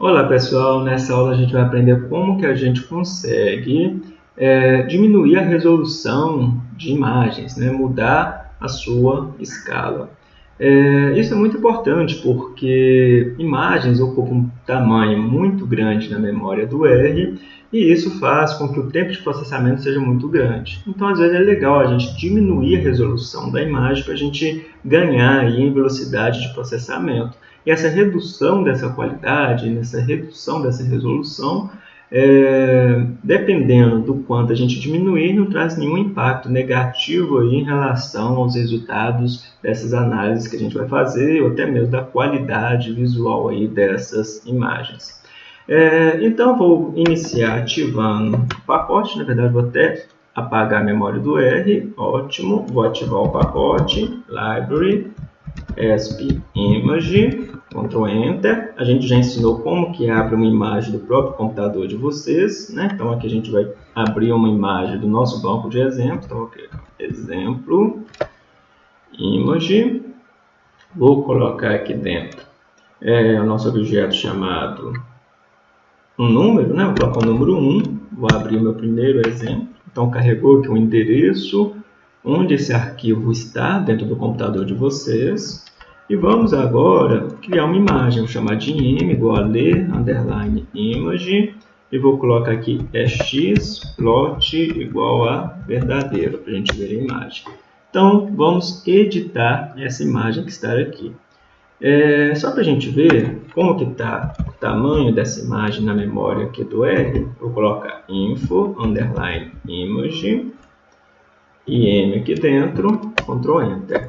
Olá pessoal, nessa aula a gente vai aprender como que a gente consegue é, diminuir a resolução de imagens, né? mudar a sua escala. É, isso é muito importante porque imagens ocupam um tamanho muito grande na memória do R e isso faz com que o tempo de processamento seja muito grande. Então, às vezes é legal a gente diminuir a resolução da imagem para a gente ganhar em velocidade de processamento. E essa redução dessa qualidade, nessa redução dessa resolução, é, dependendo do quanto a gente diminuir, não traz nenhum impacto negativo aí em relação aos resultados dessas análises que a gente vai fazer, ou até mesmo da qualidade visual aí dessas imagens. É, então, vou iniciar ativando o pacote, na verdade, vou até apagar a memória do R, ótimo, vou ativar o pacote, Library, ESP Image, Ctrl Enter. A gente já ensinou como que abre uma imagem do próprio computador de vocês, né? Então aqui a gente vai abrir uma imagem do nosso banco de exemplo. Então, okay. exemplo, image. Vou colocar aqui dentro é, o nosso objeto chamado um número, né? Vou colocar o número 1. Vou abrir o meu primeiro exemplo. Então carregou aqui o endereço onde esse arquivo está dentro do computador de vocês. E vamos agora criar uma imagem, vou chamar de im igual a ler, underline image, e vou colocar aqui x plot igual a verdadeiro, para a gente ver a imagem. Então, vamos editar essa imagem que está aqui. É, só para a gente ver como que está o tamanho dessa imagem na memória aqui do R, vou colocar info, underline image, im aqui dentro, Ctrl Enter.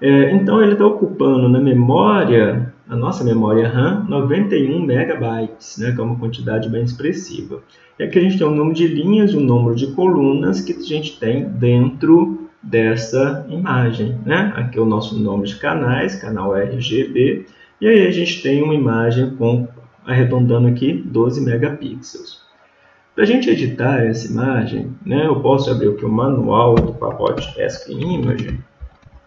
É, então ele está ocupando na memória, na nossa memória RAM, 91 megabytes, né, que é uma quantidade bem expressiva. E aqui a gente tem um número de linhas e um número de colunas que a gente tem dentro dessa imagem. Né? Aqui é o nosso nome de canais, canal RGB, e aí a gente tem uma imagem com, arredondando aqui, 12 megapixels. Para a gente editar essa imagem, né, eu posso abrir aqui o manual do pacote ESC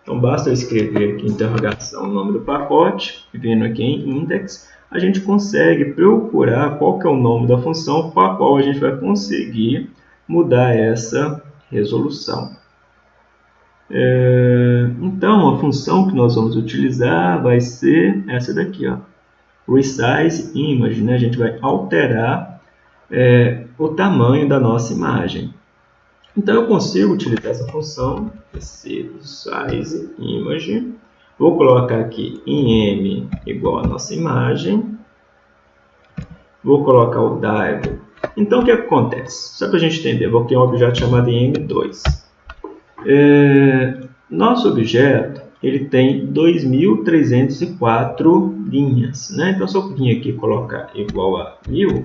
então basta escrever aqui interrogação, o nome do pacote, vindo aqui em index, a gente consegue procurar qual que é o nome da função com a qual a gente vai conseguir mudar essa resolução. É, então, a função que nós vamos utilizar vai ser essa daqui, ó, resize image, né? a gente vai alterar é, o tamanho da nossa imagem. Então eu consigo utilizar essa função size image. Vou colocar aqui em m igual a nossa imagem. Vou colocar o dive. Então o que acontece? Só para a gente entender, vou criar um objeto chamado m2. É, nosso objeto ele tem 2.304 linhas. Né? Então se eu vir aqui colocar igual a 1000,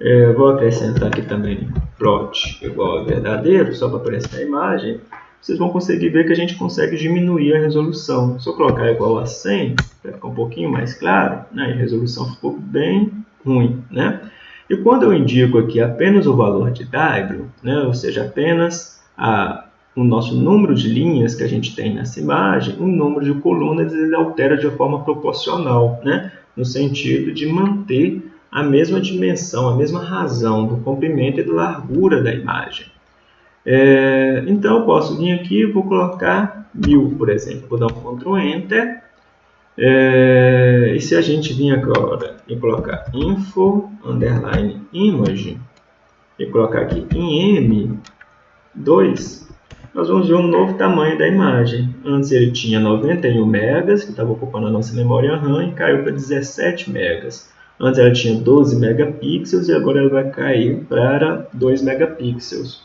é, vou acrescentar aqui também plot igual a verdadeiro, só para aparecer a imagem. Vocês vão conseguir ver que a gente consegue diminuir a resolução. Se eu colocar igual a 100, vai ficar um pouquinho mais claro, né? a resolução ficou bem ruim. Né? E quando eu indico aqui apenas o valor de W, né? ou seja, apenas a, o nosso número de linhas que a gente tem nessa imagem, o número de colunas ele altera de forma proporcional, né? no sentido de manter a mesma dimensão, a mesma razão do comprimento e da largura da imagem. É, então, eu posso vir aqui e vou colocar 1000, por exemplo. Vou dar um Ctrl Enter. É, e se a gente vir agora e colocar info, underline, image, e colocar aqui em M2, nós vamos ver um novo tamanho da imagem. Antes ele tinha 91 megas, que estava ocupando a nossa memória RAM, e caiu para 17 megas. Antes ela tinha 12 megapixels e agora ela vai cair para 2 megapixels.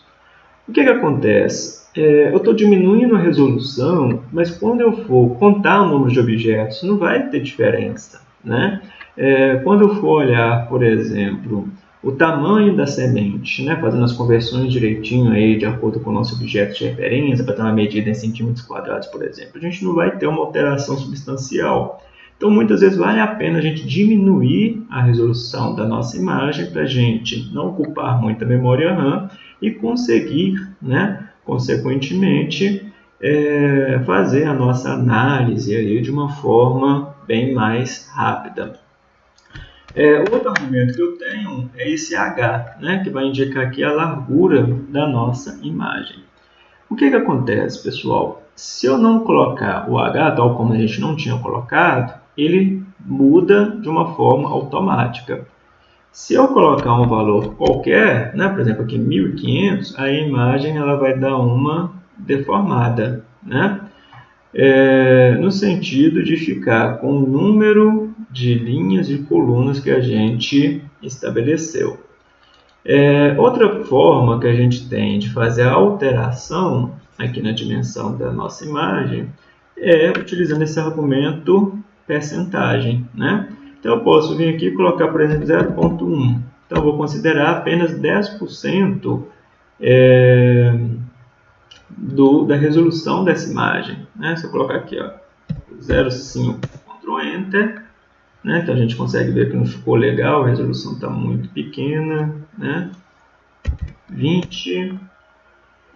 O que, que acontece? É, eu estou diminuindo a resolução, mas quando eu for contar o número de objetos, não vai ter diferença. Né? É, quando eu for olhar, por exemplo, o tamanho da semente, né? fazendo as conversões direitinho aí, de acordo com o nosso objeto de referência, para ter uma medida em centímetros quadrados, por exemplo, a gente não vai ter uma alteração substancial. Então, muitas vezes vale a pena a gente diminuir a resolução da nossa imagem para a gente não ocupar muita memória RAM e conseguir, né, consequentemente, é, fazer a nossa análise aí de uma forma bem mais rápida. É, outro argumento que eu tenho é esse H, né, que vai indicar aqui a largura da nossa imagem. O que, que acontece, pessoal? Se eu não colocar o H, tal como a gente não tinha colocado, ele muda de uma forma automática. Se eu colocar um valor qualquer, né, por exemplo aqui 1500, a imagem ela vai dar uma deformada, né? É, no sentido de ficar com o número de linhas e colunas que a gente estabeleceu. É, outra forma que a gente tem de fazer a alteração aqui na dimensão da nossa imagem é utilizando esse argumento percentagem. Né? Então, eu posso vir aqui e colocar, por exemplo, 0.1. Então, eu vou considerar apenas 10% é, do, da resolução dessa imagem. Né? Se eu colocar aqui, 0,5, Ctrl Enter, né? então a gente consegue ver que não ficou legal, a resolução está muito pequena. Né? 20,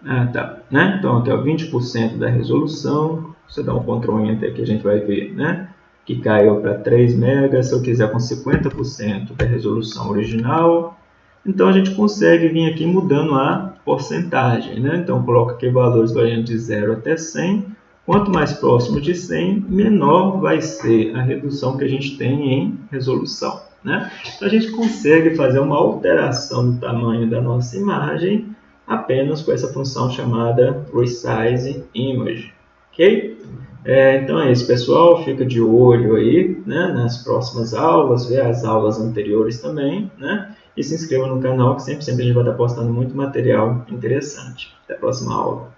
ah, tá, né? Então, ó, 20% da resolução, você dá um Ctrl Enter aqui, a gente vai ver, né? Que caiu para 3 MB, se eu quiser com 50% da resolução original. Então a gente consegue vir aqui mudando a porcentagem. Né? Então coloca aqui valores variando de 0 até 100. Quanto mais próximo de 100, menor vai ser a redução que a gente tem em resolução. Né? Então a gente consegue fazer uma alteração do tamanho da nossa imagem apenas com essa função chamada Resize Image. ok? É, então é isso, pessoal. Fica de olho aí né, nas próximas aulas, vê as aulas anteriores também, né? E se inscreva no canal, que sempre, sempre a gente vai estar postando muito material interessante. Até a próxima aula.